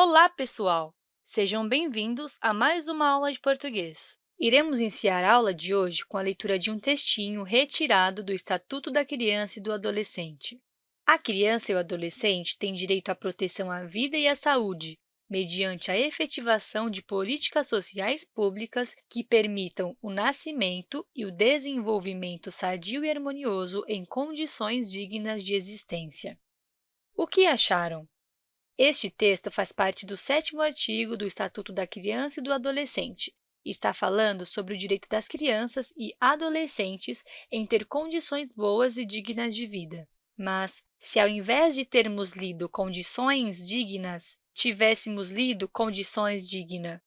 Olá, pessoal! Sejam bem-vindos a mais uma aula de português. Iremos iniciar a aula de hoje com a leitura de um textinho retirado do Estatuto da Criança e do Adolescente. A criança e o adolescente têm direito à proteção à vida e à saúde, mediante a efetivação de políticas sociais públicas que permitam o nascimento e o desenvolvimento sadio e harmonioso em condições dignas de existência. O que acharam? Este texto faz parte do sétimo artigo do Estatuto da Criança e do Adolescente está falando sobre o direito das crianças e adolescentes em ter condições boas e dignas de vida. Mas, se ao invés de termos lido condições dignas, tivéssemos lido condições digna,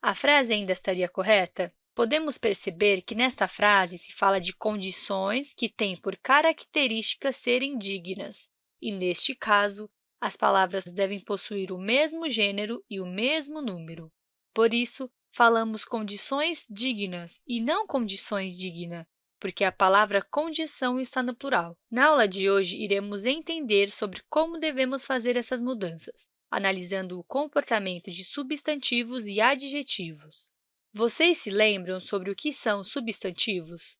a frase ainda estaria correta? Podemos perceber que nesta frase se fala de condições que têm por característica serem dignas, e, neste caso, as palavras devem possuir o mesmo gênero e o mesmo número. Por isso, falamos condições dignas e não condições digna, porque a palavra condição está no plural. Na aula de hoje, iremos entender sobre como devemos fazer essas mudanças, analisando o comportamento de substantivos e adjetivos. Vocês se lembram sobre o que são substantivos?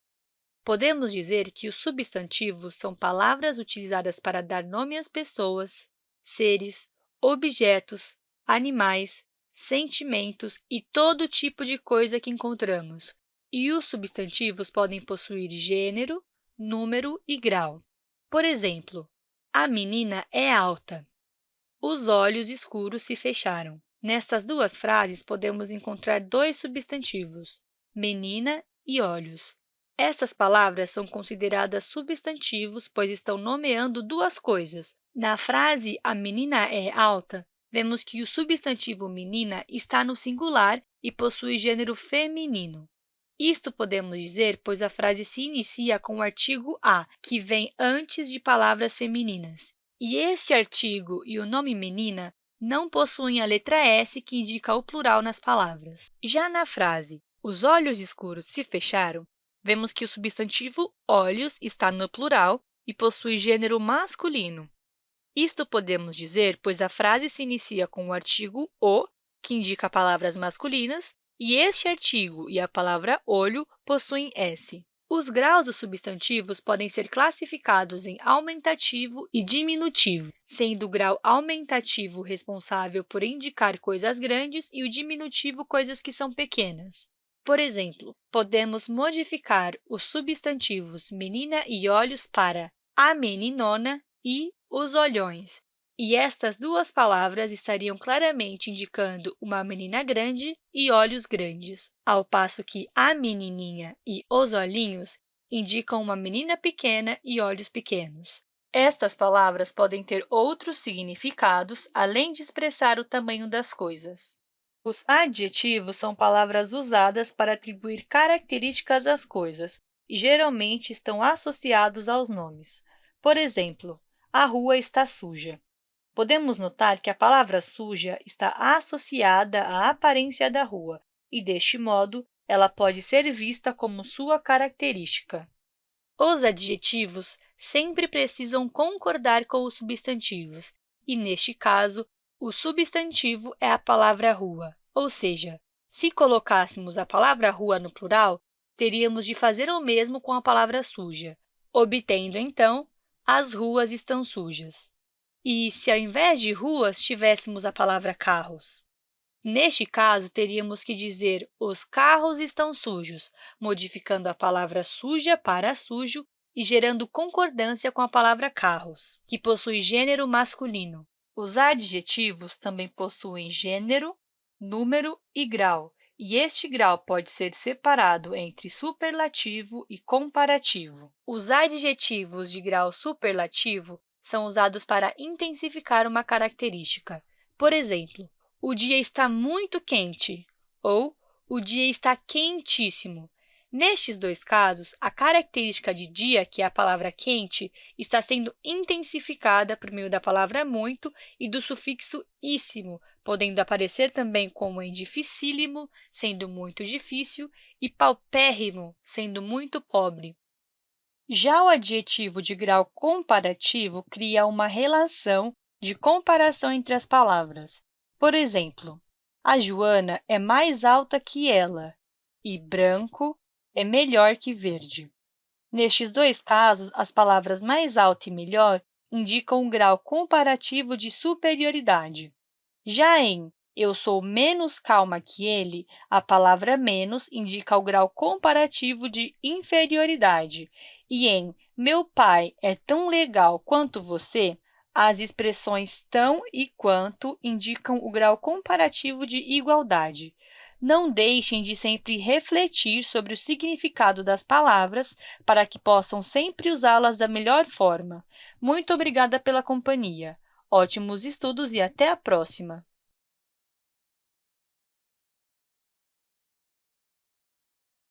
Podemos dizer que os substantivos são palavras utilizadas para dar nome às pessoas, seres, objetos, animais, sentimentos e todo tipo de coisa que encontramos. E os substantivos podem possuir gênero, número e grau. Por exemplo, a menina é alta. Os olhos escuros se fecharam. Nestas duas frases, podemos encontrar dois substantivos, menina e olhos. Essas palavras são consideradas substantivos, pois estão nomeando duas coisas. Na frase a menina é alta, vemos que o substantivo menina está no singular e possui gênero feminino. Isto podemos dizer, pois a frase se inicia com o artigo a, que vem antes de palavras femininas. E este artigo e o nome menina não possuem a letra S, que indica o plural nas palavras. Já na frase os olhos escuros se fecharam, vemos que o substantivo olhos está no plural e possui gênero masculino. Isto podemos dizer, pois a frase se inicia com o artigo o, que indica palavras masculinas, e este artigo e a palavra olho possuem S. Os graus dos substantivos podem ser classificados em aumentativo e diminutivo, sendo o grau aumentativo responsável por indicar coisas grandes e o diminutivo coisas que são pequenas. Por exemplo, podemos modificar os substantivos menina e olhos para a meninona e os olhões, e estas duas palavras estariam claramente indicando uma menina grande e olhos grandes, ao passo que a menininha e os olhinhos indicam uma menina pequena e olhos pequenos. Estas palavras podem ter outros significados, além de expressar o tamanho das coisas. Os adjetivos são palavras usadas para atribuir características às coisas e geralmente estão associados aos nomes. Por exemplo, a rua está suja. Podemos notar que a palavra suja está associada à aparência da rua e, deste modo, ela pode ser vista como sua característica. Os adjetivos sempre precisam concordar com os substantivos, e, neste caso, o substantivo é a palavra rua, ou seja, se colocássemos a palavra rua no plural, teríamos de fazer o mesmo com a palavra suja, obtendo, então, as ruas estão sujas. E se, ao invés de ruas, tivéssemos a palavra carros? Neste caso, teríamos que dizer os carros estão sujos, modificando a palavra suja para sujo e gerando concordância com a palavra carros, que possui gênero masculino. Os adjetivos também possuem gênero, número e grau, e este grau pode ser separado entre superlativo e comparativo. Os adjetivos de grau superlativo são usados para intensificar uma característica. Por exemplo, o dia está muito quente ou o dia está quentíssimo. Nestes dois casos, a característica de dia, que é a palavra quente, está sendo intensificada por meio da palavra muito e do sufixo íssimo, podendo aparecer também como em dificílimo, sendo muito difícil, e paupérrimo, sendo muito pobre. Já o adjetivo de grau comparativo cria uma relação de comparação entre as palavras. Por exemplo, a Joana é mais alta que ela e branco é melhor que verde. Nestes dois casos, as palavras mais alta e melhor indicam um grau comparativo de superioridade. Já em eu sou menos calma que ele, a palavra menos indica o grau comparativo de inferioridade. E em meu pai é tão legal quanto você, as expressões tão e quanto indicam o grau comparativo de igualdade. Não deixem de sempre refletir sobre o significado das palavras para que possam sempre usá-las da melhor forma. Muito obrigada pela companhia. Ótimos estudos e até a próxima!